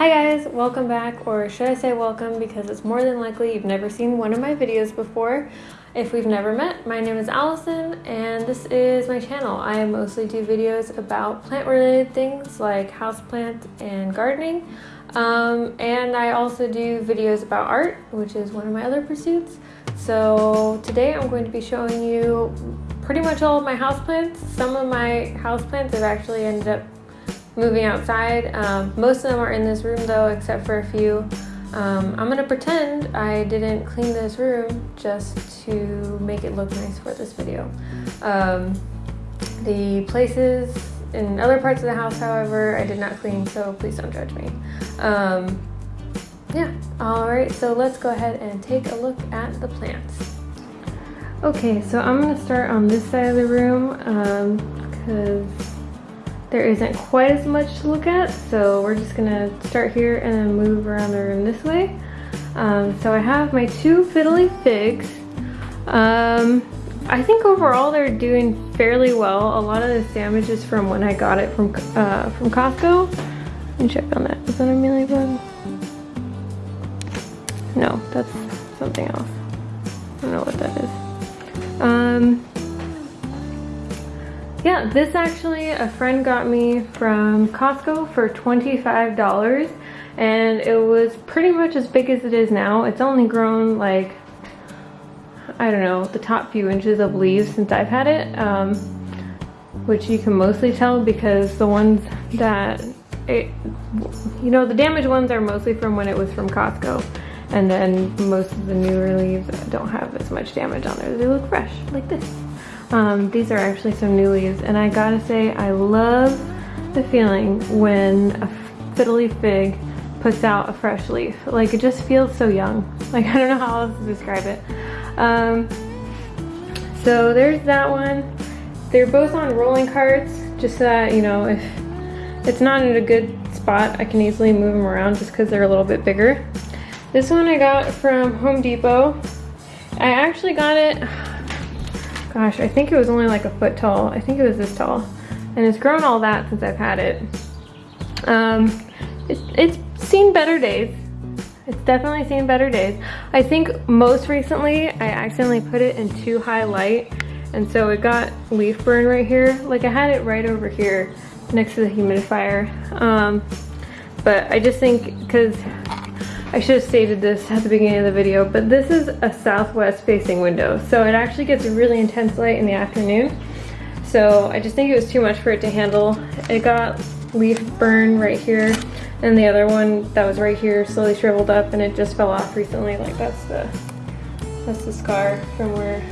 Hi guys, welcome back, or should I say welcome because it's more than likely you've never seen one of my videos before. If we've never met, my name is Allison and this is my channel. I mostly do videos about plant related things like houseplants and gardening. Um, and I also do videos about art, which is one of my other pursuits. So today I'm going to be showing you pretty much all of my houseplants. Some of my houseplants have actually ended up moving outside. Um, most of them are in this room though, except for a few. Um, I'm gonna pretend I didn't clean this room just to make it look nice for this video. Um, the places in other parts of the house, however, I did not clean, so please don't judge me. Um, yeah, all right, so let's go ahead and take a look at the plants. Okay, so I'm gonna start on this side of the room because um, there isn't quite as much to look at, so we're just gonna start here and then move around the room this way. Um, so I have my two fiddly figs. Um, I think overall they're doing fairly well. A lot of the is from when I got it from uh, from Costco. Let me check on that. Is that a mealybug? No, that's something else. I don't know what that is. Um, yeah, this actually a friend got me from Costco for $25 and it was pretty much as big as it is now. It's only grown like, I don't know, the top few inches of leaves since I've had it, um, which you can mostly tell because the ones that, it, you know, the damaged ones are mostly from when it was from Costco. And then most of the newer leaves don't have as much damage on there. They look fresh, like this. Um, these are actually some new leaves and I gotta say I love the feeling when a fiddly fig puts out a fresh leaf. Like it just feels so young. Like I don't know how else to describe it. Um, so there's that one. They're both on rolling carts just so that, you know, if it's not in a good spot, I can easily move them around just because they're a little bit bigger. This one I got from Home Depot. I actually got it, gosh, I think it was only like a foot tall. I think it was this tall. And it's grown all that since I've had it. Um, it, it's seen better days. It's definitely seen better days. I think most recently I accidentally put it in too high light and so it got leaf burn right here. Like I had it right over here next to the humidifier. Um, but I just think because I should have stated this at the beginning of the video, but this is a southwest facing window. So it actually gets a really intense light in the afternoon. So I just think it was too much for it to handle. It got leaf burn right here and the other one that was right here slowly shriveled up and it just fell off recently. Like that's the, that's the scar from where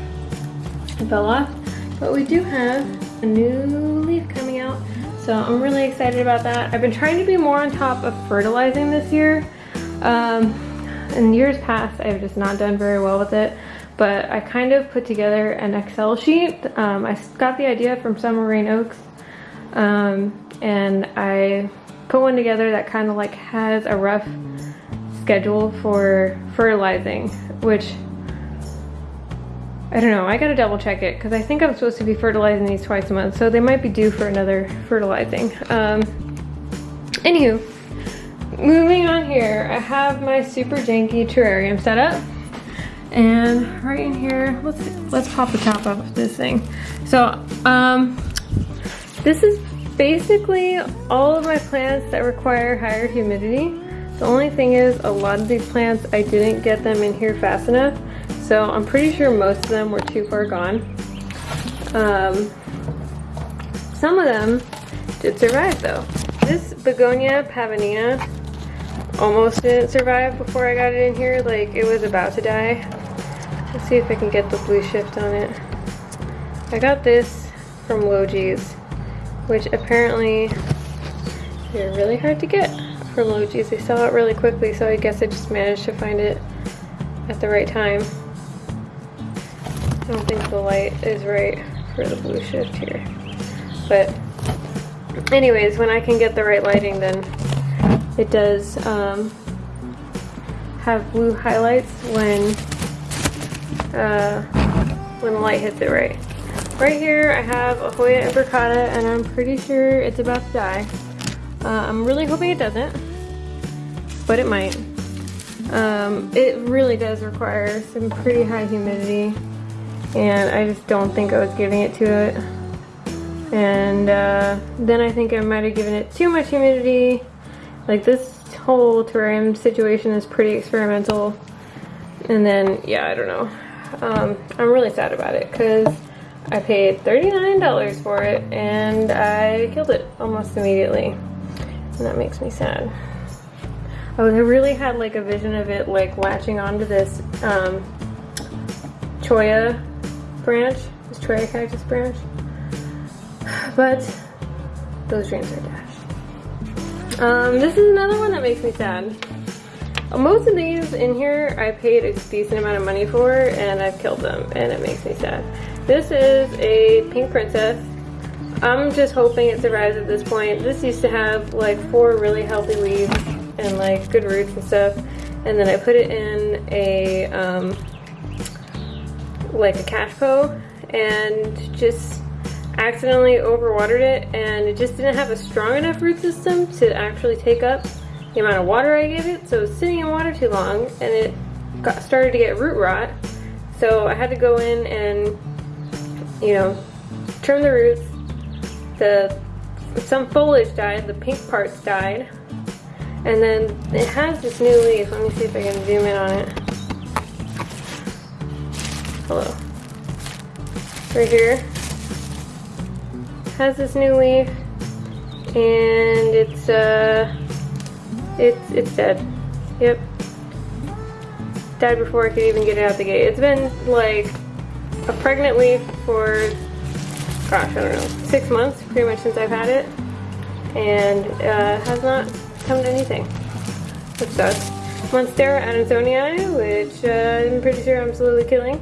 it fell off. But we do have a new leaf coming out. So I'm really excited about that. I've been trying to be more on top of fertilizing this year. Um, in years past, I've just not done very well with it, but I kind of put together an Excel sheet. Um, I got the idea from Summer Rayne Oakes, um, and I put one together that kind of like has a rough schedule for fertilizing, which I don't know, I gotta double check it because I think I'm supposed to be fertilizing these twice a month, so they might be due for another fertilizing. Um, anywho, moving on here, I have my super janky terrarium set up. And right in here, let's let's pop the top off of this thing. So, um, this is basically all of my plants that require higher humidity. The only thing is a lot of these plants, I didn't get them in here fast enough. So I'm pretty sure most of them were too far gone. Um, some of them did survive though. This begonia pavonina almost didn't survive before I got it in here. Like it was about to die. Let's see if I can get the blue shift on it. I got this from Logee's, which apparently they're really hard to get from Logee's. They sell out really quickly, so I guess I just managed to find it at the right time. I don't think the light is right for the blue shift here. But anyways, when I can get the right lighting, then it does um, have blue highlights when uh, when the light hits it right. Right here I have a Hoya imbricata and I'm pretty sure it's about to die. Uh, I'm really hoping it doesn't. but it might. Um, it really does require some pretty high humidity and I just don't think I was giving it to it. And uh, then I think I might have given it too much humidity. Like this whole terrarium situation is pretty experimental. And then, yeah, I don't know. Um, I'm really sad about it because I paid $39 for it and I killed it almost immediately. And that makes me sad. I really had like a vision of it like latching onto this um, cholla branch, this cholla cactus branch. But those dreams are dashed. Um, this is another one that makes me sad. Most of these in here I paid a decent amount of money for and I've killed them and it makes me sad. This is a pink princess. I'm just hoping it survives at this point. This used to have like four really healthy leaves and like good roots and stuff. And then I put it in a, um, like a cachepot and just accidentally overwatered it and it just didn't have a strong enough root system to actually take up the amount of water I gave it. So it was sitting in water too long and it got started to get root rot. So I had to go in and, you know, trim the roots. The some foliage died, the pink parts died. And then it has this new leaf. Let me see if I can zoom in on it. Hello. Right here. Has this new leaf. And it's uh it's it's dead. Yep. Died before I could even get it out the gate. It's been like a pregnant leaf for gosh, I don't know, six months pretty much since I've had it. And uh, has not come to anything. Which sucks. Monstera adansonii, which uh, I'm pretty sure I'm slowly killing.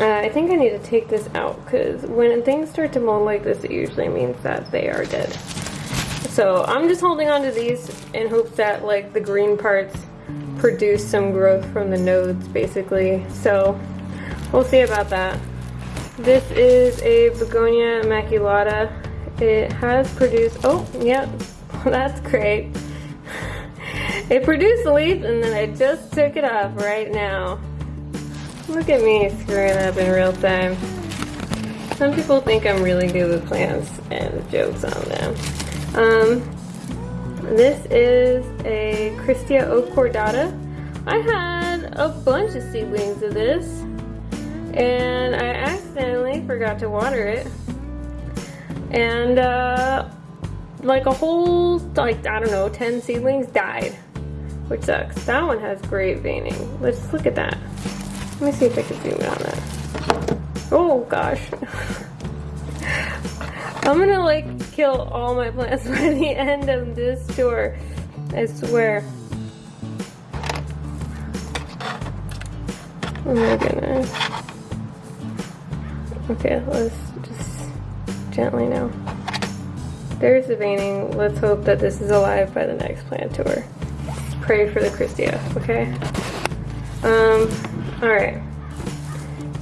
Uh, I think I need to take this out because when things start to mold like this, it usually means that they are dead. So I'm just holding on to these in hopes that like the green parts produce some growth from the nodes basically. So we'll see about that. This is a Begonia maculata. It has produced, oh, yep, that's great. It produced a leaf and then I just took it off right now. Look at me screwing up in real time. Some people think I'm really good with plants and jokes on them. Um, this is a Christia cordata. I had a bunch of seedlings of this and I accidentally forgot to water it. And uh, like a whole, like, I don't know, 10 seedlings died, which sucks. That one has great veining. Let's look at that. Let me see if I can zoom in on that. Oh gosh. I'm gonna like kill all my plants by the end of this tour. I swear. Oh my goodness. Okay, let's just gently now. There's the veining. Let's hope that this is alive by the next plant tour. Pray for the Christia, okay? Um, alright.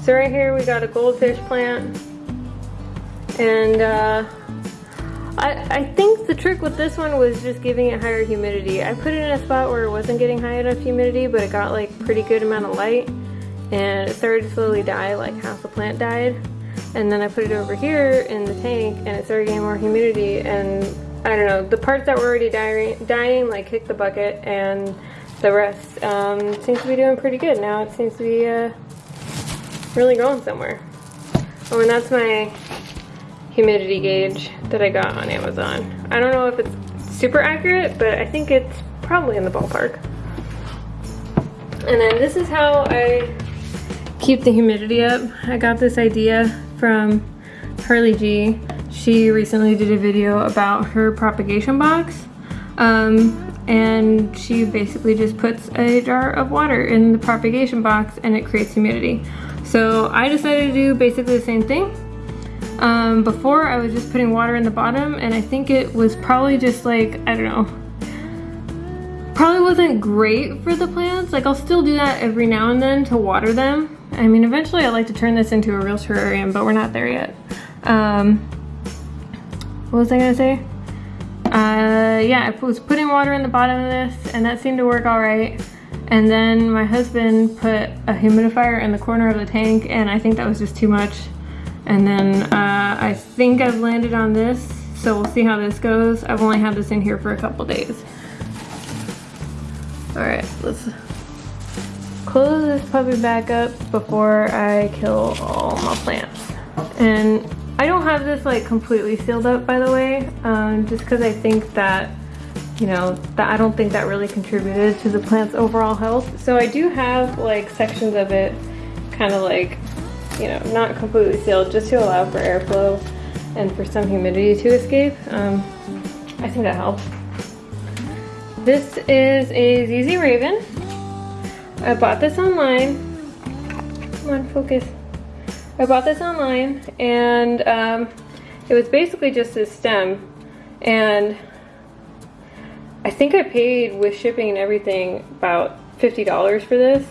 So right here we got a goldfish plant. And uh, I, I think the trick with this one was just giving it higher humidity. I put it in a spot where it wasn't getting high enough humidity, but it got like pretty good amount of light. And it started to slowly die, like half the plant died. And then I put it over here in the tank and it started getting more humidity and I don't know, the parts that were already dying, dying like kicked the bucket and the rest um, seems to be doing pretty good. Now it seems to be uh, really going somewhere. Oh, and that's my humidity gauge that I got on Amazon. I don't know if it's super accurate, but I think it's probably in the ballpark. And then this is how I keep the humidity up. I got this idea from Harli G. She recently did a video about her propagation box. Um, and she basically just puts a jar of water in the propagation box and it creates humidity. So I decided to do basically the same thing. Um, before I was just putting water in the bottom and I think it was probably just like, I don't know, probably wasn't great for the plants. Like I'll still do that every now and then to water them I mean, eventually I'd like to turn this into a real terrarium, but we're not there yet. Um, what was I gonna say? Uh, yeah, I was putting water in the bottom of this and that seemed to work all right. And then my husband put a humidifier in the corner of the tank and I think that was just too much. And then uh, I think I've landed on this, so we'll see how this goes. I've only had this in here for a couple days. All right, let's close this puppy back up before I kill all my plants. And I don't have this like completely sealed up by the way, um, just because I think that you know, that I don't think that really contributed to the plant's overall health. So I do have like sections of it kind of like, you know, not completely sealed just to allow for airflow and for some humidity to escape. Um, I think that helps. This is a ZZ Raven. I bought this online. Come on, focus. I bought this online and um, it was basically just this stem and I think I paid with shipping and everything about $50 for this.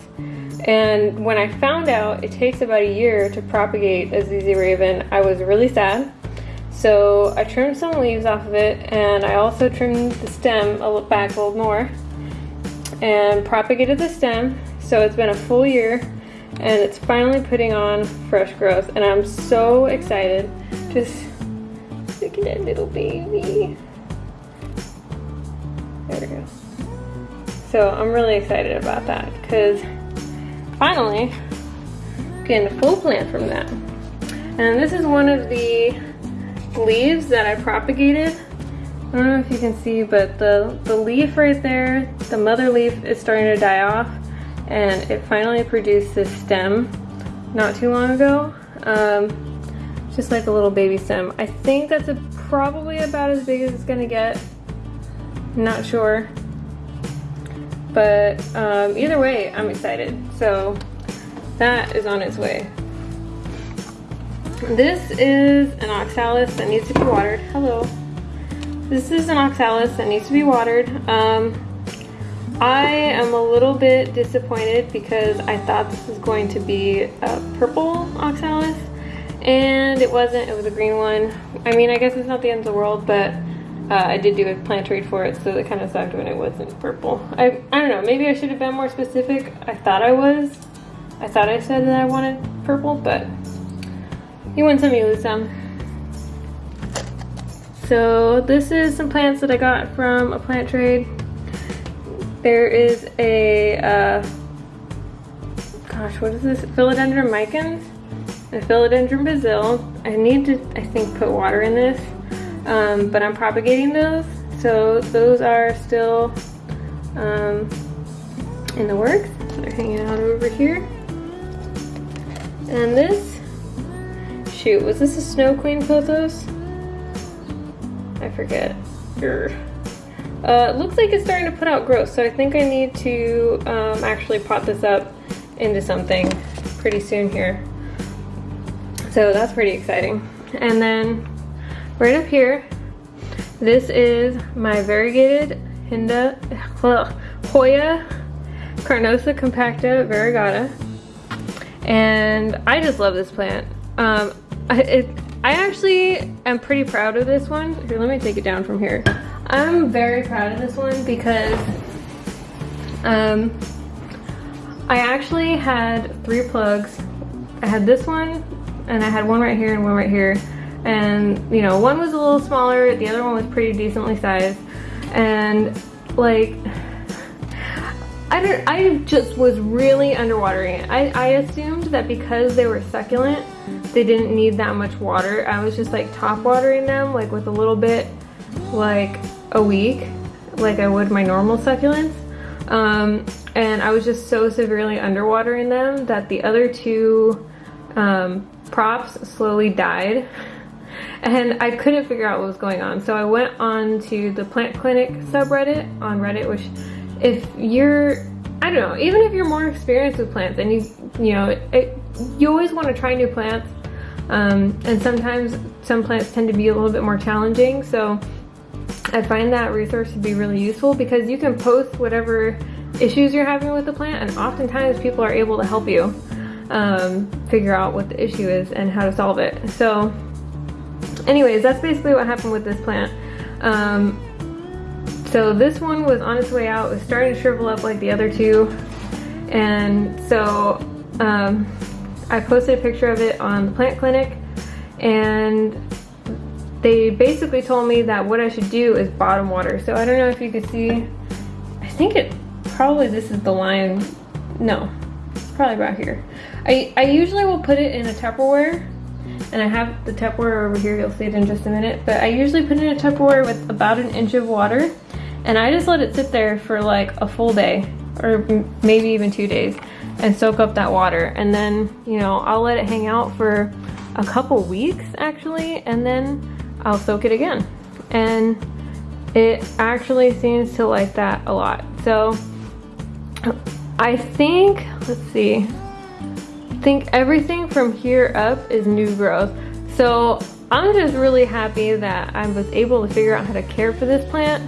And when I found out it takes about a year to propagate a ZZ Raven, I was really sad. So I trimmed some leaves off of it and I also trimmed the stem back a little more and propagated the stem. So it's been a full year and it's finally putting on fresh growth and I'm so excited. Just look at that little baby. There we go. So I'm really excited about that because finally getting a full plant from that. And this is one of the leaves that I propagated. I don't know if you can see, but the, the leaf right there, the mother leaf is starting to die off and it finally produced this stem not too long ago. Um, just like a little baby stem. I think that's a, probably about as big as it's gonna get not sure. But um, either way, I'm excited. So that is on its way. This is an oxalis that needs to be watered. Hello. This is an oxalis that needs to be watered. Um, I am a little bit disappointed because I thought this was going to be a purple oxalis and it wasn't, it was a green one. I mean, I guess it's not the end of the world, but uh, I did do a plant trade for it, so it kind of sucked when it wasn't purple. I, I don't know, maybe I should have been more specific. I thought I was. I thought I said that I wanted purple, but you win some, you lose some. So this is some plants that I got from a plant trade. There is a, uh, gosh, what is this? Philodendron micans and Philodendron Brasil. I need to, I think, put water in this um, but I'm propagating those. So those are still um, in the works. They're hanging out over here. And this, shoot, was this a Snow Queen pothos? I forget. Uh, it looks like it's starting to put out growth, so I think I need to um, actually pot this up into something pretty soon here. So that's pretty exciting. And then right up here, this is my variegated Hindu, Hoya Carnosa compacta variegata. And I just love this plant. Um, I, it, I actually am pretty proud of this one. Here, let me take it down from here. I'm very proud of this one because um, I actually had three plugs. I had this one, and I had one right here and one right here. And you know one was a little smaller the other one was pretty decently sized. And like I don't I just was really underwatering it I, I assumed that because they were succulent they didn't need that much water. I was just like top watering them like with a little bit like a week like I would my normal succulents um, and I was just so severely underwatering them that the other two um, props slowly died and I couldn't figure out what was going on. So I went on to the plant clinic subreddit on Reddit, which if you're, I don't know, even if you're more experienced with plants and you, you know, it, you always want to try new plants. Um, and sometimes some plants tend to be a little bit more challenging. So I find that resource to be really useful because you can post whatever issues you're having with the plant and oftentimes people are able to help you um, figure out what the issue is and how to solve it. So anyways, that's basically what happened with this plant. Um, so this one was on its way out. It was starting to shrivel up like the other two. And so um, I posted a picture of it on the plant clinic and they basically told me that what I should do is bottom water. So I don't know if you can see, I think it, probably this is the line, no, it's probably about here. I, I usually will put it in a Tupperware and I have the Tupperware over here, you'll see it in just a minute, but I usually put it in a Tupperware with about an inch of water and I just let it sit there for like a full day or maybe even two days and soak up that water and then you know I'll let it hang out for a couple weeks actually and then I'll soak it again. And it actually seems to like that a lot. So I think let's see. I think everything from here up is new growth. So I'm just really happy that I was able to figure out how to care for this plant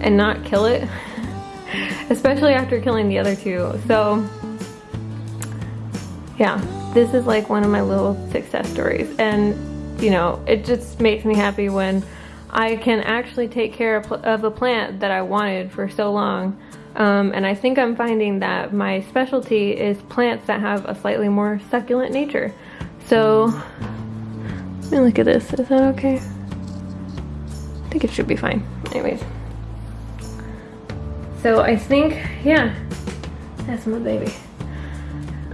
and not kill it especially after killing the other two. So yeah, this is like one of my little success stories. And, you know, it just makes me happy when I can actually take care of a plant that I wanted for so long. Um, and I think I'm finding that my specialty is plants that have a slightly more succulent nature. So, let me look at this. Is that okay? I think it should be fine. Anyways. So I think, yeah, that's my baby.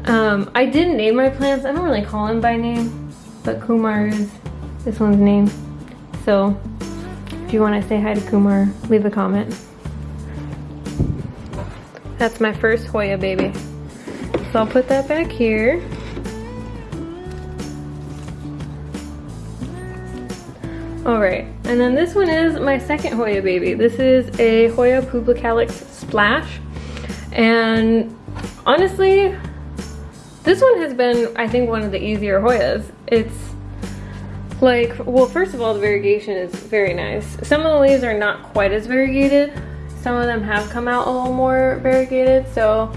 Um, I didn't name my plants. I don't really call them by name, but Kumar is this one's name. So if you want to say hi to Kumar, leave a comment. That's my first Hoya baby. So I'll put that back here. Alright, and then this one is my second Hoya baby. This is a Hoya Pubicalyx Splash. And honestly, this one has been, I think, one of the easier Hoyas. It's like, well, first of all, the variegation is very nice. Some of the leaves are not quite as variegated. Some of them have come out a little more variegated, so,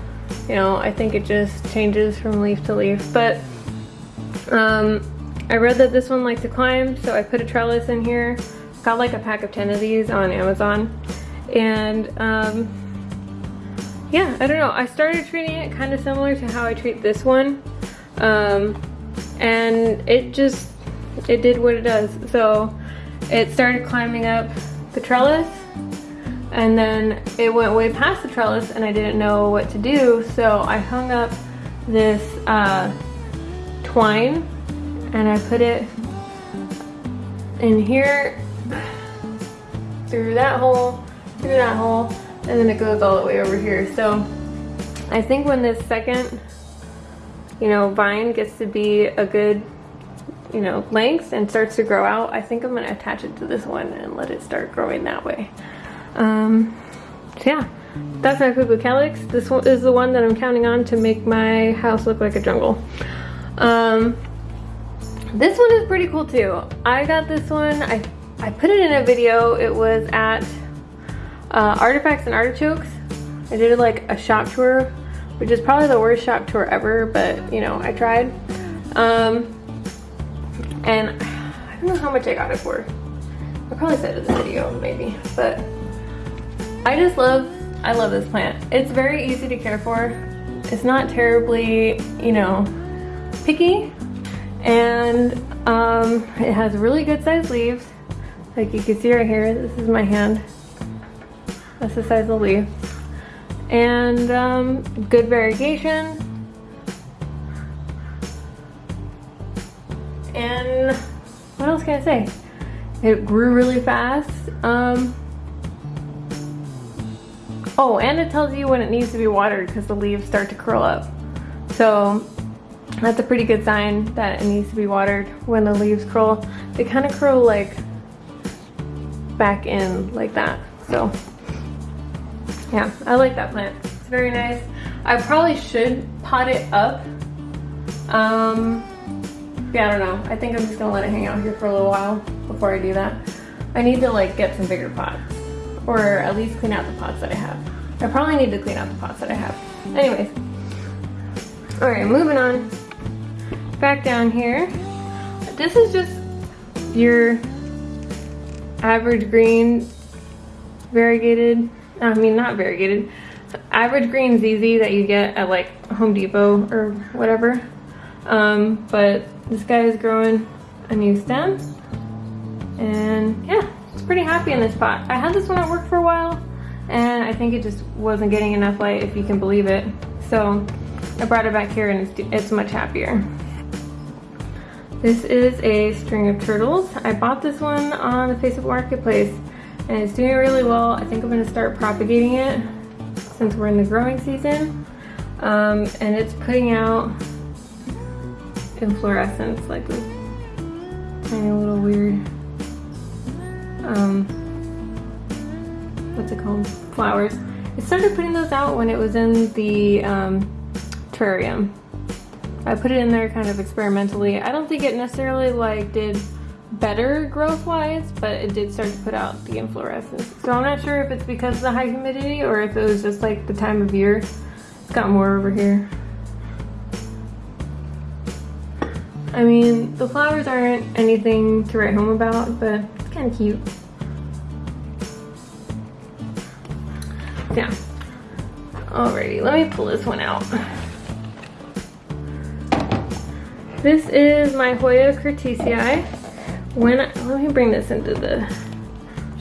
you know, I think it just changes from leaf to leaf. But um, I read that this one likes to climb, so I put a trellis in here. Got like a pack of 10 of these on Amazon. And um, yeah, I don't know. I started treating it kind of similar to how I treat this one. Um, and it just, it did what it does. So it started climbing up the trellis and then it went way past the trellis and I didn't know what to do. So I hung up this uh, twine and I put it in here through that hole, through that hole, and then it goes all the way over here. So I think when this second, you know, vine gets to be a good, you know, length and starts to grow out, I think I'm gonna attach it to this one and let it start growing that way. Um, so yeah, that's my Pubicalyx. This one is the one that I'm counting on to make my house look like a jungle. Um, this one is pretty cool too. I got this one, I, I put it in a video. It was at uh, Artifacts and Artichokes. I did like a shop tour, which is probably the worst shop tour ever, but you know, I tried. Um, and I don't know how much I got it for. I probably said it in the video, maybe, but I just love, I love this plant. It's very easy to care for. It's not terribly, you know, picky, and um, it has really good sized leaves. Like you can see right here, this is my hand. That's the size of the leaf. And um, good variegation. And what else can I say? It grew really fast. Um, oh, and it tells you when it needs to be watered because the leaves start to curl up. So that's a pretty good sign that it needs to be watered when the leaves curl. They kind of curl like back in like that. So yeah, I like that plant. It's very nice. I probably should pot it up. Um, yeah, I don't know. I think I'm just gonna let it hang out here for a little while before I do that. I need to like get some bigger pots or at least clean out the pots that I have. I probably need to clean out the pots that I have. Anyways, all right, moving on. Back down here. This is just your average green variegated, I mean not variegated, average green ZZ that you get at like Home Depot or whatever. Um, but this guy is growing a new stem and yeah, it's pretty happy in this pot. I had this one at work for a while and I think it just wasn't getting enough light if you can believe it. So I brought it back here and it's, it's much happier. This is a string of turtles. I bought this one on the Facebook Marketplace and it's doing really well. I think I'm gonna start propagating it since we're in the growing season. Um, and it's putting out inflorescence like this tiny little weird, um, what's it called, flowers. I started putting those out when it was in the um, terrarium. I put it in there kind of experimentally. I don't think it necessarily like did better growth wise, but it did start to put out the inflorescence. So I'm not sure if it's because of the high humidity or if it was just like the time of year. It's got more over here. I mean, the flowers aren't anything to write home about, but it's kind of cute. Yeah. Alrighty, let me pull this one out. This is my Hoya curtisii. When I, let me bring this into the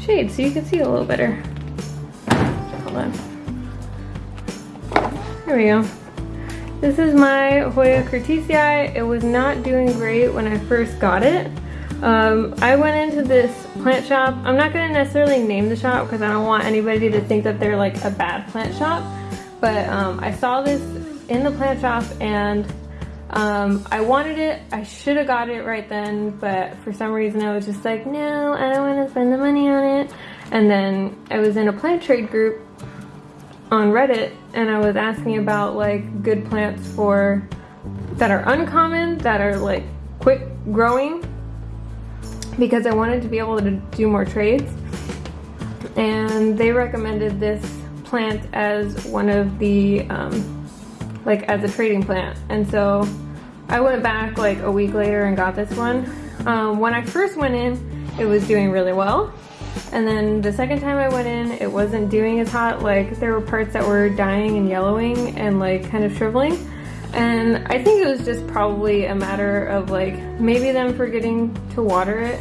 shade so you can see a little better. Hold on. There we go. This is my Hoya curtisii. It was not doing great when I first got it. Um, I went into this plant shop. I'm not going to necessarily name the shop because I don't want anybody to think that they're like a bad plant shop. But um, I saw this in the plant shop and um, I wanted it. I should have got it right then, but for some reason I was just like, no, I don't want to spend the money on it. And then I was in a plant trade group on Reddit and I was asking about like good plants for that are uncommon, that are like quick growing because I wanted to be able to do more trades. And they recommended this plant as one of the um, like as a trading plant. And so I went back like a week later and got this one. Um, when I first went in, it was doing really well. And then the second time I went in, it wasn't doing as hot. Like there were parts that were dying and yellowing and like kind of shriveling. And I think it was just probably a matter of like maybe them forgetting to water it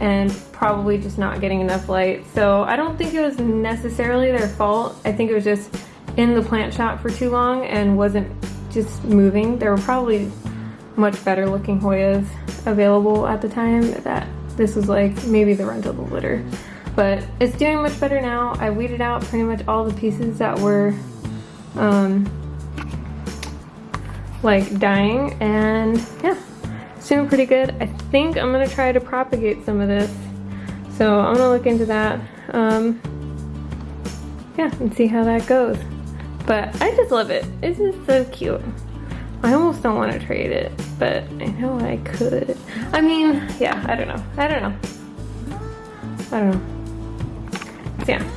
and probably just not getting enough light. So I don't think it was necessarily their fault. I think it was just in the plant shop for too long and wasn't just moving. There were probably much better looking Hoyas available at the time that this was like maybe the the litter. But it's doing much better now. I weeded out pretty much all the pieces that were um, like dying and yeah, it's doing pretty good. I think I'm gonna try to propagate some of this. So I'm gonna look into that. Um, yeah, and see how that goes. But I just love it. It's just so cute. I almost don't want to trade it, but I know I could. I mean, yeah, I don't know. I don't know. I don't know. So yeah,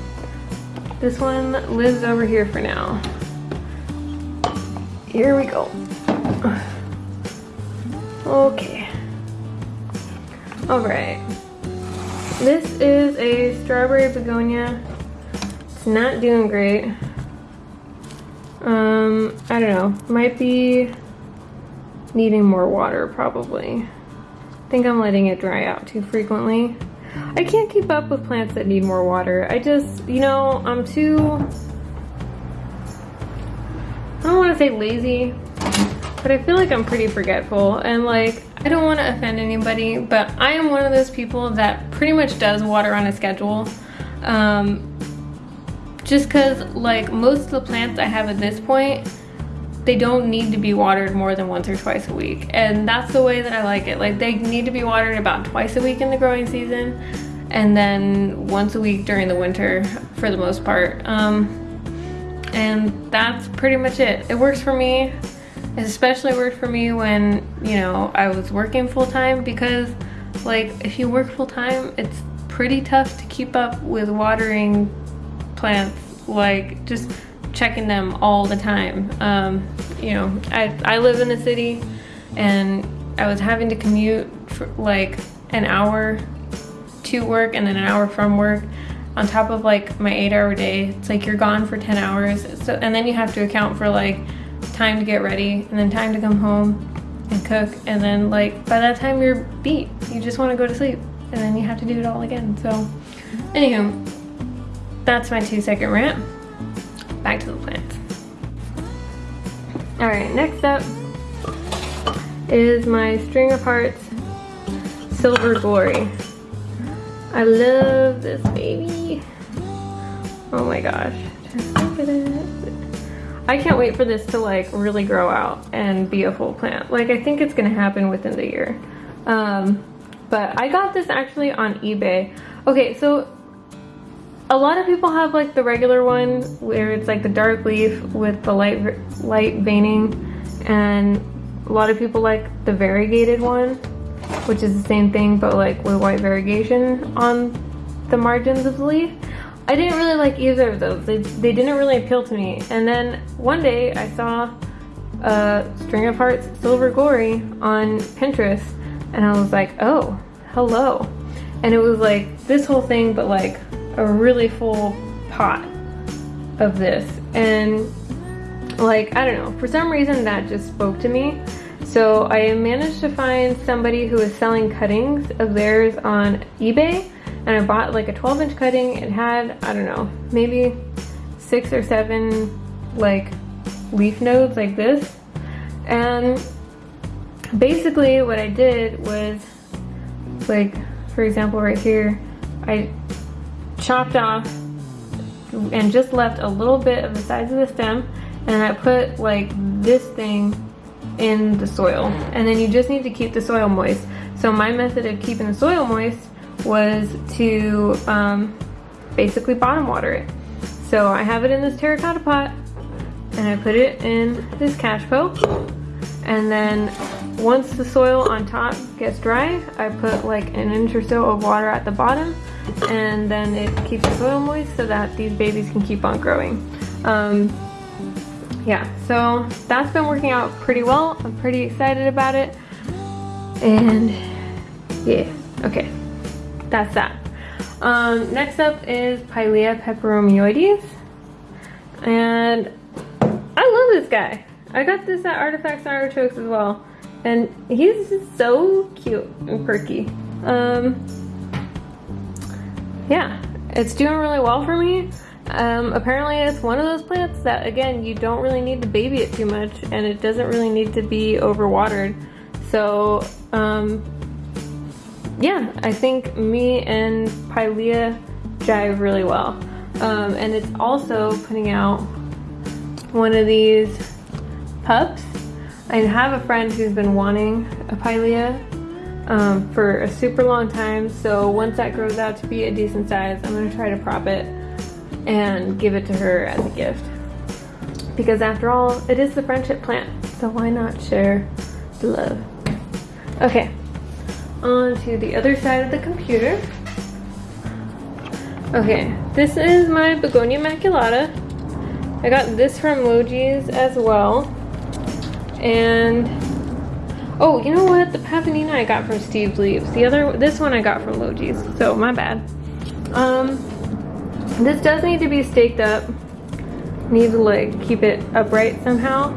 this one lives over here for now. Here we go. Okay. All right. This is a strawberry begonia. It's not doing great. Um, I don't know. Might be needing more water probably. I think I'm letting it dry out too frequently. I can't keep up with plants that need more water. I just, you know, I'm too, I don't want to say lazy, but I feel like I'm pretty forgetful and like, I don't want to offend anybody, but I am one of those people that pretty much does water on a schedule. Um, just because like most of the plants I have at this point, they don't need to be watered more than once or twice a week. And that's the way that I like it. Like they need to be watered about twice a week in the growing season and then once a week during the winter for the most part. Um, and that's pretty much it. It works for me. It especially worked for me when, you know, I was working full time because like if you work full time, it's pretty tough to keep up with watering plants, like just checking them all the time. Um, you know, I, I live in the city and I was having to commute for like an hour to work and then an hour from work. on top of like my eight hour day. It's like you're gone for 10 hours. So, and then you have to account for like time to get ready and then time to come home and cook. And then like by that time you're beat. You just want to go to sleep and then you have to do it all again. So anywho, that's my two second rant. Back to the plants. All right, next up is my String of Hearts Silver Glory. I love this baby. Oh my gosh, just look at it. I can't wait for this to like really grow out and be a full plant. Like I think it's gonna happen within the year. Um, but I got this actually on eBay. Okay, so a lot of people have like the regular one where it's like the dark leaf with the light light veining and a lot of people like the variegated one which is the same thing but like with white variegation on the margins of the leaf. I didn't really like either of those. They, they didn't really appeal to me. And then one day I saw a String of Hearts Silver Glory on Pinterest and I was like, oh, hello. And it was like this whole thing but like a really full pot of this. And like, I don't know, for some reason that just spoke to me. So I managed to find somebody who was selling cuttings of theirs on eBay and I bought like a 12 inch cutting. It had, I don't know, maybe six or seven like leaf nodes like this. And basically what I did was like, for example, right here, I chopped off and just left a little bit of the sides of the stem and I put like this thing in the soil. And then you just need to keep the soil moist. So my method of keeping the soil moist was to um, basically bottom water it. So I have it in this terracotta pot and I put it in this cachepot and then once the soil on top gets dry I put like an inch or so of water at the bottom and then it keeps the soil moist so that these babies can keep on growing um, yeah, so that's been working out pretty well. I'm pretty excited about it. And yeah, okay, that's that. Um, next up is Pilea peperomioides. And I love this guy. I got this at Artifacts and Artichokes as well. And he's just so cute and perky. Um, yeah, it's doing really well for me. Um, apparently it's one of those plants that, again, you don't really need to baby it too much and it doesn't really need to be overwatered. So, um, yeah, I think me and Pilea jive really well. Um, and it's also putting out one of these pups. I have a friend who's been wanting a Pilea um, for a super long time. So once that grows out to be a decent size, I'm gonna try to prop it and give it to her as a gift. Because after all, it is the friendship plant, so why not share the love? Okay, on to the other side of the computer. Okay, this is my Begonia maculata. I got this from Logee's as well. And, oh, you know what? The Pavonina I got from Steve's Leaves. The other, this one I got from Logee's, so my bad. Um, this does need to be staked up. Need to like keep it upright somehow.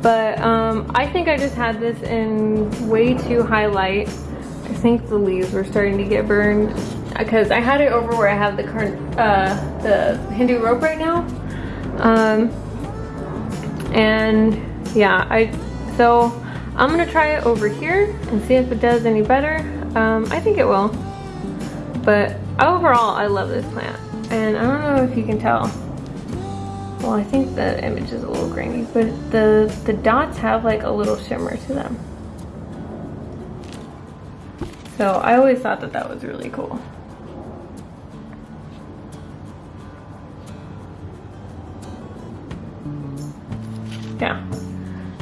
But um, I think I just had this in way too high light. I think the leaves were starting to get burned because I had it over where I have the current uh, the Hindu rope right now. Um, and yeah, I so I'm gonna try it over here and see if it does any better. Um, I think it will. But overall, I love this plant. And I don't know if you can tell. Well, I think the image is a little grainy, but the, the dots have like a little shimmer to them. So I always thought that that was really cool. Yeah.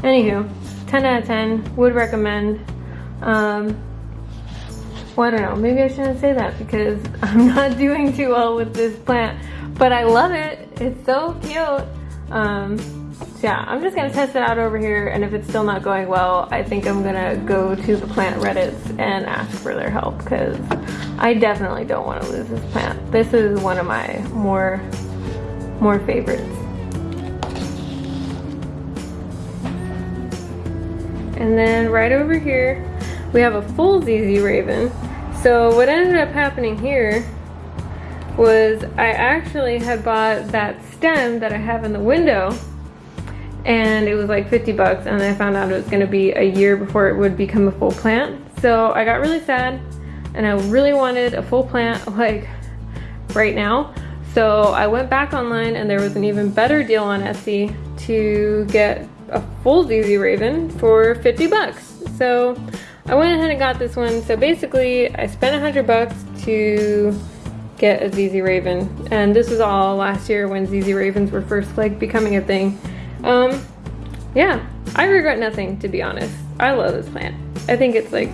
Anywho, 10 out of 10, would recommend. Um, well, I don't know, maybe I shouldn't say that because I'm not doing too well with this plant, but I love it. It's so cute. Um, so yeah, I'm just gonna test it out over here and if it's still not going well, I think I'm gonna go to the plant Reddits and ask for their help because I definitely don't wanna lose this plant. This is one of my more, more favorites. And then right over here, we have a full ZZ Raven. So what ended up happening here was I actually had bought that stem that I have in the window and it was like 50 bucks and I found out it was gonna be a year before it would become a full plant. So I got really sad and I really wanted a full plant like right now. So I went back online and there was an even better deal on Etsy to get a full ZZ Raven for 50 bucks. So I went ahead and got this one. So basically I spent 100 bucks to get a ZZ Raven. And this was all last year when ZZ Ravens were first like becoming a thing. Um, yeah, I regret nothing to be honest. I love this plant. I think it's like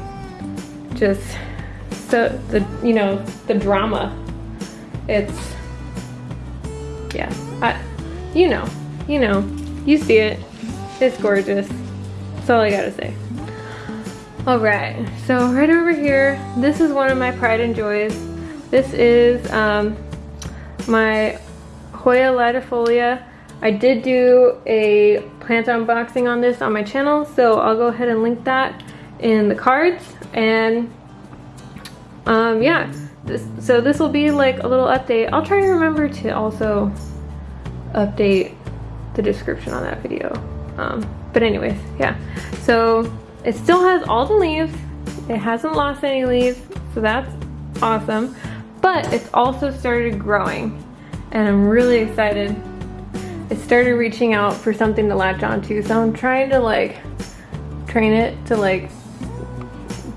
just so the, you know, the drama. It's, yeah, I, you know, you know, you see it. It's gorgeous. That's all I gotta say. All right, so right over here, this is one of my pride and joys. This is um, my Hoya latifolia. I did do a plant unboxing on this on my channel, so I'll go ahead and link that in the cards. And um, yeah, this, so this will be like a little update. I'll try to remember to also update the description on that video. Um, but anyways, yeah. So it still has all the leaves. It hasn't lost any leaves, so that's awesome but it's also started growing and I'm really excited. It started reaching out for something to latch onto, so I'm trying to like train it to like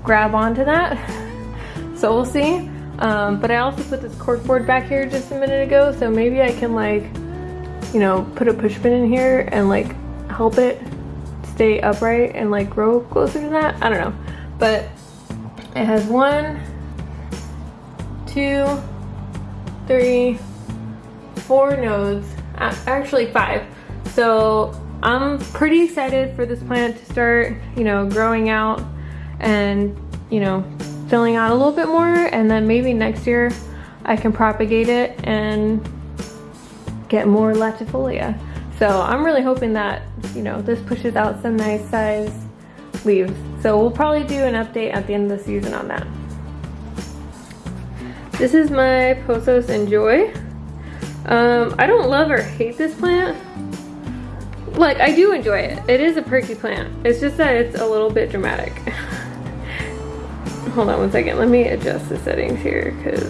grab onto that. So we'll see. Um, but I also put this cork board back here just a minute ago, so maybe I can like, you know, put a push pin in here and like help it stay upright and like grow closer to that. I don't know. But it has one, two, three, four nodes, actually five. So I'm pretty excited for this plant to start, you know, growing out and, you know, filling out a little bit more and then maybe next year I can propagate it and get more latifolia. So I'm really hoping that, you know, this pushes out some nice size leaves. So we'll probably do an update at the end of the season on that. This is my Pothos N'Joy. Um, I don't love or hate this plant. Like, I do enjoy it. It is a perky plant. It's just that it's a little bit dramatic. hold on one second. Let me adjust the settings here, because...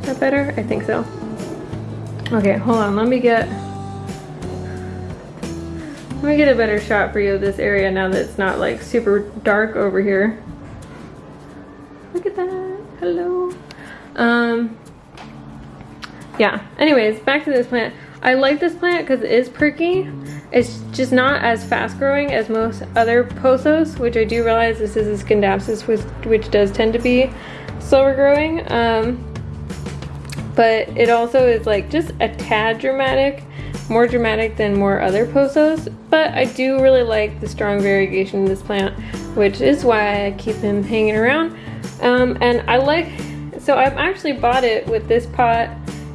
Is that better? I think so. Okay, hold on. Let me get... Let me get a better shot for you of this area now that it's not like super dark over here. Look at that. Hello. Um, yeah. Anyways, back to this plant. I like this plant because it is perky. It's just not as fast growing as most other pothos, which I do realize this is a scindapsus, which, which does tend to be slower growing. Um, but it also is like just a tad dramatic, more dramatic than more other pothos. But I do really like the strong variegation in this plant, which is why I keep him hanging around. Um, and I like, so I've actually bought it with this pot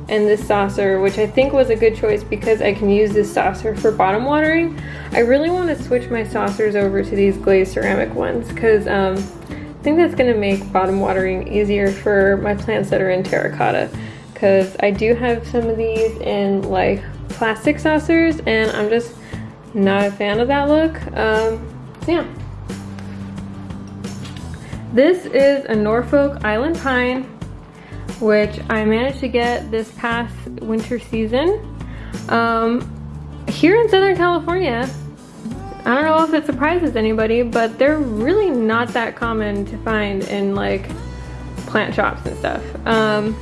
and this saucer, which I think was a good choice because I can use this saucer for bottom watering. I really want to switch my saucers over to these glazed ceramic ones because um, I think that's going to make bottom watering easier for my plants that are in terracotta because I do have some of these in like plastic saucers and I'm just not a fan of that look. Um, so yeah. This is a Norfolk Island Pine, which I managed to get this past winter season. Um, here in Southern California, I don't know if it surprises anybody, but they're really not that common to find in like plant shops and stuff. Um,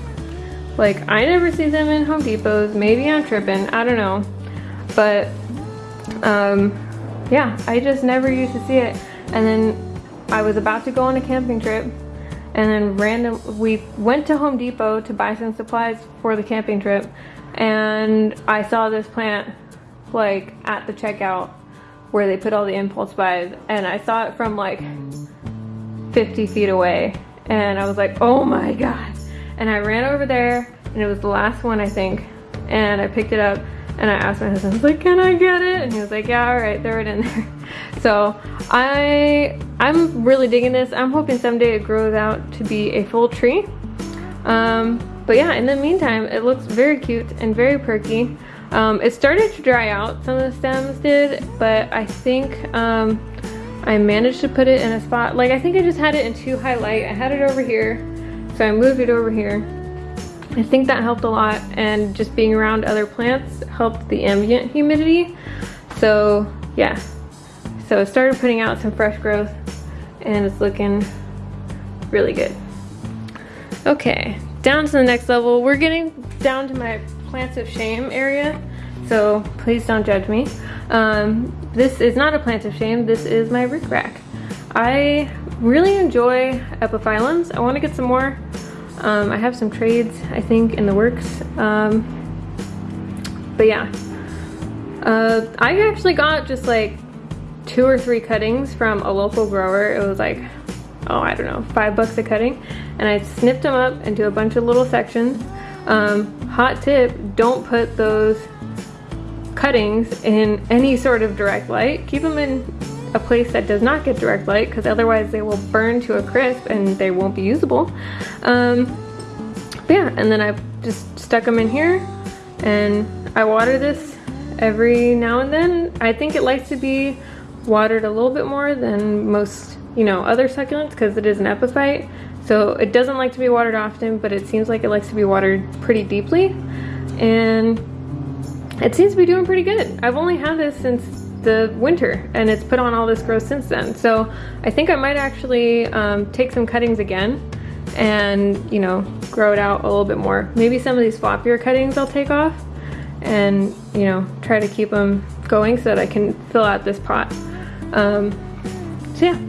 like I never see them in Home Depots. Maybe I'm tripping. I don't know. But um, yeah, I just never used to see it. And then I was about to go on a camping trip and then random we went to Home Depot to buy some supplies for the camping trip and I saw this plant like at the checkout where they put all the impulse buys and I saw it from like 50 feet away and I was like, oh my God. And I ran over there and it was the last one I think. And I picked it up and I asked my husband, I was like, can I get it? And he was like, yeah, all right, throw it in there. So I, I'm really digging this. I'm hoping someday it grows out to be a full tree. Um, but yeah, in the meantime, it looks very cute and very perky. Um, it started to dry out, some of the stems did, but I think um, I managed to put it in a spot, like I think I just had it in too high light. I had it over here, so I moved it over here. I think that helped a lot and just being around other plants helped the ambient humidity. So yeah, so it started putting out some fresh growth and it's looking really good. Okay, down to the next level. We're getting down to my plants of shame area, so please don't judge me. Um, this is not a plant of shame, this is my rickrack. I really enjoy epiphyllums. I want to get some more um, I have some trades, I think, in the works. Um, but yeah. Uh, I actually got just like two or three cuttings from a local grower. It was like, oh, I don't know, five bucks a cutting. And I snipped them up into a bunch of little sections. Um, hot tip, don't put those cuttings in any sort of direct light. Keep them in a place that does not get direct light because otherwise they will burn to a crisp and they won't be usable. Um, yeah, and then I've just stuck them in here and I water this every now and then. I think it likes to be watered a little bit more than most, you know, other succulents because it is an epiphyte. So it doesn't like to be watered often, but it seems like it likes to be watered pretty deeply. And it seems to be doing pretty good. I've only had this since the winter and it's put on all this growth since then. So I think I might actually um, take some cuttings again and you know grow it out a little bit more. Maybe some of these floppier cuttings I'll take off and you know try to keep them going so that I can fill out this pot. Um, so yeah.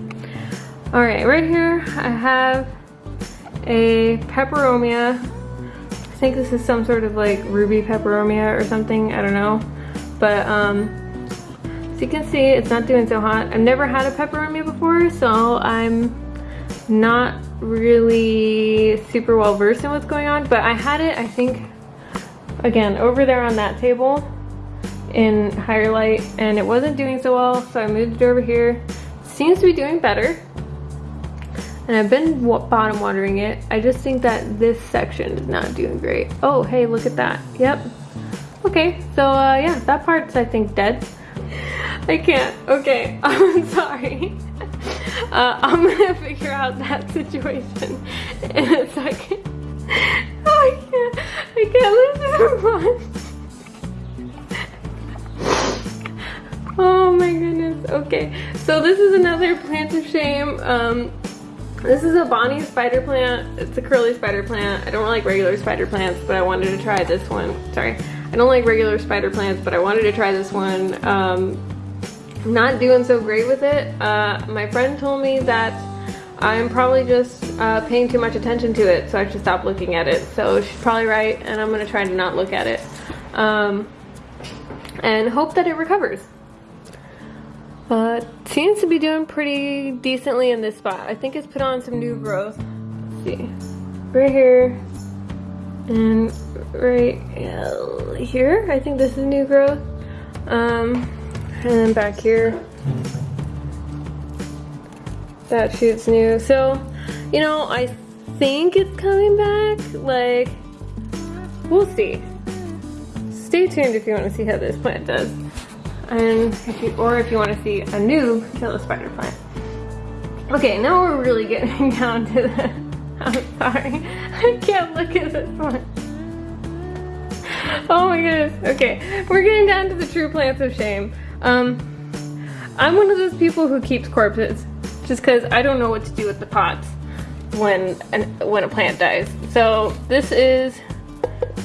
All right, right here I have a peperomia. I think this is some sort of like ruby peperomia or something, I don't know. But um, as you can see, it's not doing so hot. I've never had a peperomia before, so I'm not really super well versed in what's going on, but I had it, I think, again, over there on that table in higher light, and it wasn't doing so well, so I moved it over here. seems to be doing better, and I've been bottom watering it. I just think that this section is not doing great. Oh, hey, look at that. Yep. Okay, so uh, yeah, that part's, I think, dead. I can't. Okay, I'm sorry. Uh, I'm gonna figure out that situation in a second. Oh, I can't. I can't listen to Oh my goodness. Okay, so this is another plant of shame. Um, this is a Bonnie spider plant. It's a curly spider plant. I don't like regular spider plants, but I wanted to try this one. Sorry. I don't like regular spider plants, but I wanted to try this one. Um, not doing so great with it. Uh, my friend told me that I'm probably just uh, paying too much attention to it, so I should stop looking at it. So she's probably right, and I'm gonna try to not look at it. Um, and hope that it recovers. But seems to be doing pretty decently in this spot. I think it's put on some new growth. Let's see. Right here. And right here. I think this is new growth. Um, and then back here, that shoot's new. So, you know, I think it's coming back. Like, we'll see. Stay tuned if you want to see how this plant does. And if you, or if you want to see a new kill a spider plant. Okay, now we're really getting down to the, I'm sorry, I can't look at this one. Oh my goodness, okay, we're getting down to the true plants of shame. Um, I'm one of those people who keeps corpses just because I don't know what to do with the pots when an, when a plant dies. So this is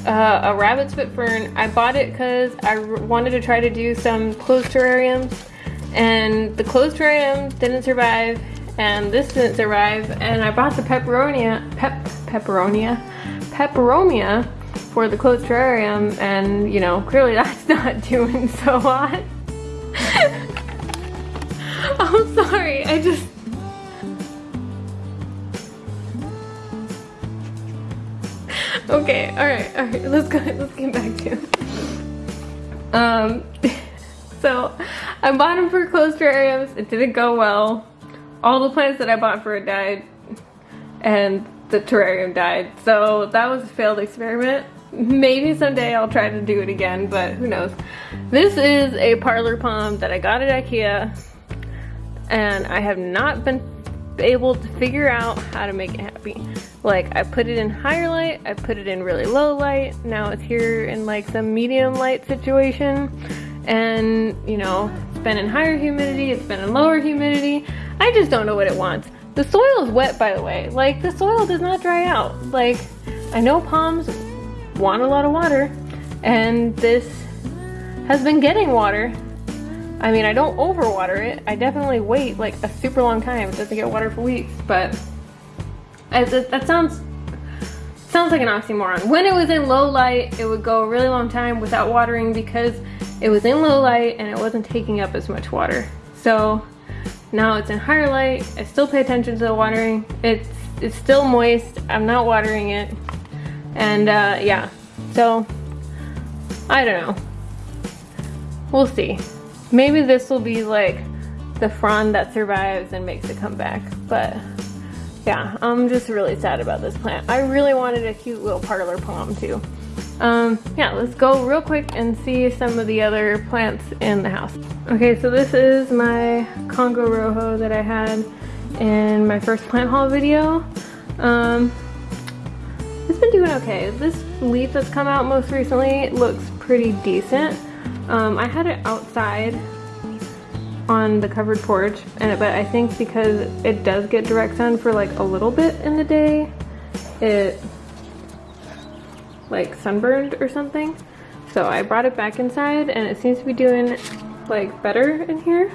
uh, a rabbit foot fern. I bought it because I wanted to try to do some closed terrariums and the closed terrarium didn't survive and this didn't survive and I bought the peperonia, pep, peperonia, peperomia for the closed terrarium and you know, clearly that's not doing so hot. I'm sorry, I just... Okay, alright, alright, let's go, let's get back to it. Um, so I bought them for closed terrariums, it didn't go well. All the plants that I bought for it died and the terrarium died. So that was a failed experiment. Maybe someday I'll try to do it again, but who knows. This is a parlor palm that I got at Ikea and I have not been able to figure out how to make it happy. Like I put it in higher light, I put it in really low light, now it's here in like some medium light situation and you know, it's been in higher humidity, it's been in lower humidity. I just don't know what it wants. The soil is wet by the way, like the soil does not dry out. Like I know palms want a lot of water and this has been getting water I mean, I don't overwater it. I definitely wait like a super long time. It doesn't get water for weeks, but I, that, that sounds sounds like an oxymoron. When it was in low light, it would go a really long time without watering because it was in low light and it wasn't taking up as much water. So now it's in higher light. I still pay attention to the watering. It's it's still moist. I'm not watering it. And uh, yeah, so I don't know. We'll see. Maybe this will be like the frond that survives and makes a comeback. But yeah, I'm just really sad about this plant. I really wanted a cute little parlor palm too. Um, yeah, let's go real quick and see some of the other plants in the house. Okay, so this is my Congo Rojo that I had in my first plant haul video. Um, it's been doing okay. This leaf that's come out most recently looks pretty decent. Um, I had it outside on the covered porch, and but I think because it does get direct sun for like a little bit in the day, it like sunburned or something. So I brought it back inside and it seems to be doing like better in here.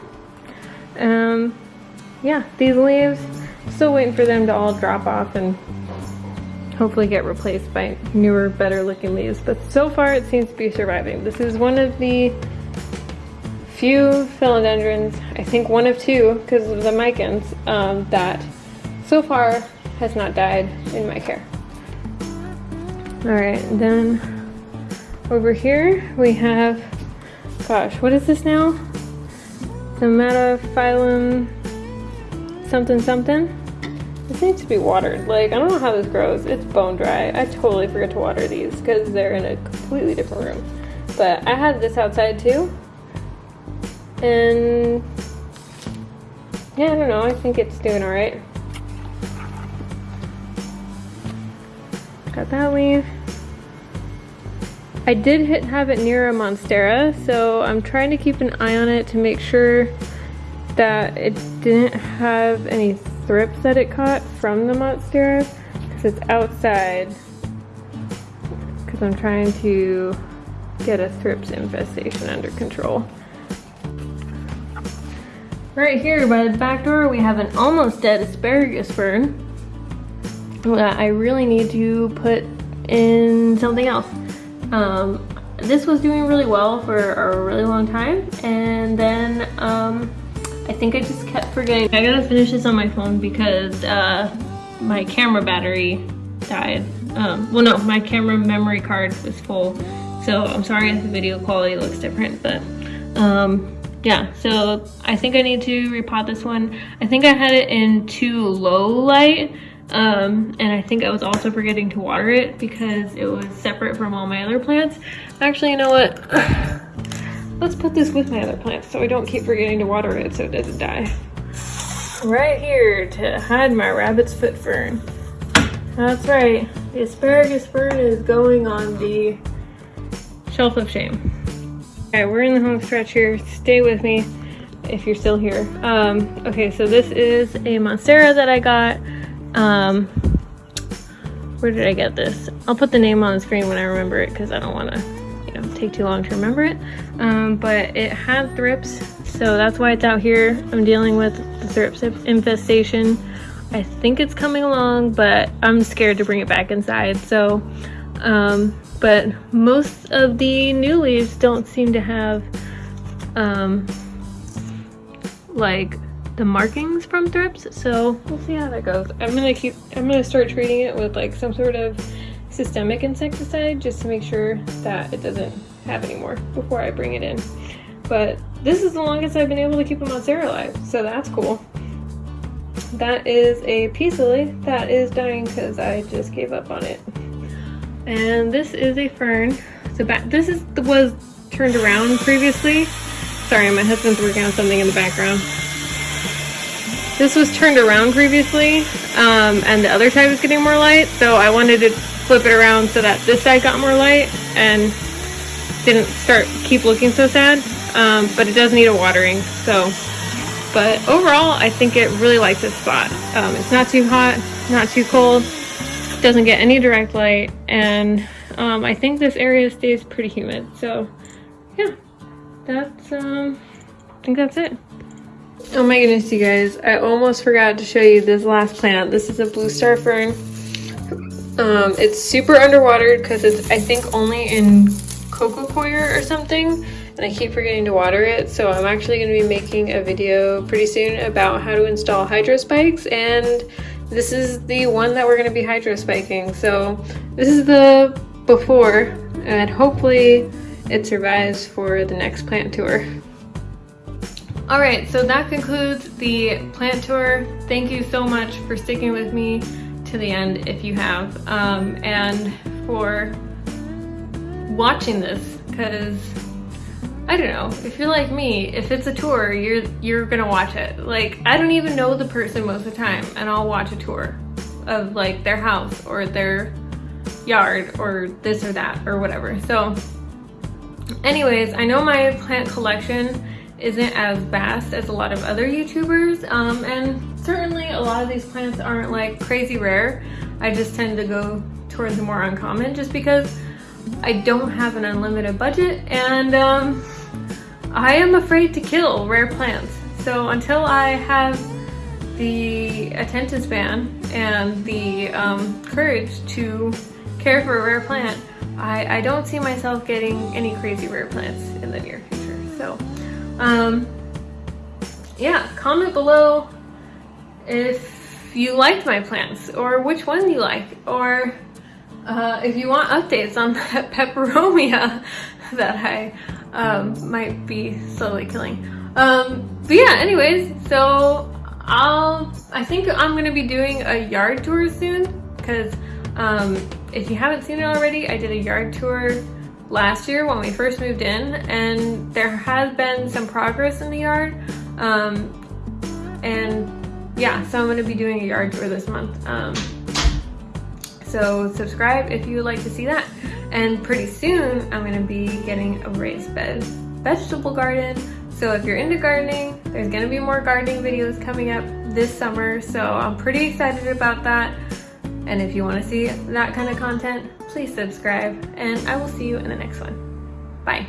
Um, yeah, these leaves, still waiting for them to all drop off and hopefully get replaced by newer, better looking leaves. But so far it seems to be surviving. This is one of the few philodendrons, I think one of two because of the micans, um, that so far has not died in my care. All right, then over here we have, gosh, what is this now? Thaumatophyllum something something. This needs to be watered. Like, I don't know how this grows. It's bone dry. I totally forget to water these because they're in a completely different room. But I had this outside too. And yeah, I don't know. I think it's doing all right. That leaf. I did hit, have it near a Monstera, so I'm trying to keep an eye on it to make sure that it didn't have any thrips that it caught from the monstera because it's outside because I'm trying to get a thrips infestation under control. Right here by the back door we have an almost dead asparagus fern I really need to put in something else. Um, this was doing really well for a really long time and then um, I think I just kept forgetting. I gotta finish this on my phone because uh, my camera battery died. Um, well, no, my camera memory card was full. So I'm sorry if the video quality looks different, but um, yeah, so I think I need to repot this one. I think I had it in too low light. Um, and I think I was also forgetting to water it because it was separate from all my other plants. Actually, you know what? Let's put this with my other plants so I don't keep forgetting to water it so it doesn't die. Right here to hide my rabbit's foot fern. That's right, the asparagus fern is going on the shelf of shame. Okay, we're in the home stretch here. Stay with me if you're still here. Um, okay, so this is a Monstera that I got. Um, where did I get this? I'll put the name on the screen when I remember it because I don't want to you know, take too long to remember it. Um, but it had thrips, so that's why it's out here. I'm dealing with the thrips infestation. I think it's coming along, but I'm scared to bring it back inside. So Um, but most of the new leaves don't seem to have um, like the markings from thrips so we'll see how that goes. I'm gonna keep i'm gonna start treating it with like some sort of systemic insecticide just to make sure that it doesn't have any more before i bring it in. But this is the longest i've been able to keep a monstera alive so that's cool. That is a peace lily that is dying because i just gave up on it. And this is a fern. So back this is was turned around previously. Sorry my husband's working on something in the background this was turned around previously, um, and the other side was getting more light, so I wanted to flip it around so that this side got more light and didn't start keep looking so sad. Um, but it does need a watering, so. But overall, I think it really likes this spot. Um, it's not too hot, not too cold, doesn't get any direct light, and um, I think this area stays pretty humid. So, yeah, that's, um, I think that's it. Oh my goodness, you guys. I almost forgot to show you this last plant. This is a blue star fern. Um, it's super underwatered because it's, I think, only in coco coir or something. And I keep forgetting to water it. So I'm actually going to be making a video pretty soon about how to install hydro spikes. And this is the one that we're going to be hydro spiking. So this is the before. And hopefully it survives for the next plant tour. All right, so that concludes the plant tour. Thank you so much for sticking with me to the end if you have, um, and for watching this, because I don't know, if you're like me, if it's a tour, you're you're gonna watch it. Like, I don't even know the person most of the time, and I'll watch a tour of like their house or their yard or this or that or whatever. So anyways, I know my plant collection isn't as vast as a lot of other YouTubers. Um, and certainly a lot of these plants aren't like crazy rare. I just tend to go towards the more uncommon just because I don't have an unlimited budget and um, I am afraid to kill rare plants. So until I have the attention span and the um, courage to care for a rare plant, I, I don't see myself getting any crazy rare plants in the near future. So um, yeah, comment below if you liked my plants or which one you like or uh, if you want updates on that peperomia that I um, might be slowly killing. Um, but yeah, anyways, so I'll, I think I'm gonna be doing a yard tour soon because um, if you haven't seen it already, I did a yard tour last year when we first moved in and there has been some progress in the yard. Um, and yeah so I'm going to be doing a yard tour this month. Um, so subscribe if you would like to see that. And pretty soon I'm going to be getting a raised bed vegetable garden. So if you're into gardening there's going to be more gardening videos coming up this summer. So I'm pretty excited about that. And if you want to see that kind of content please subscribe, and I will see you in the next one. Bye.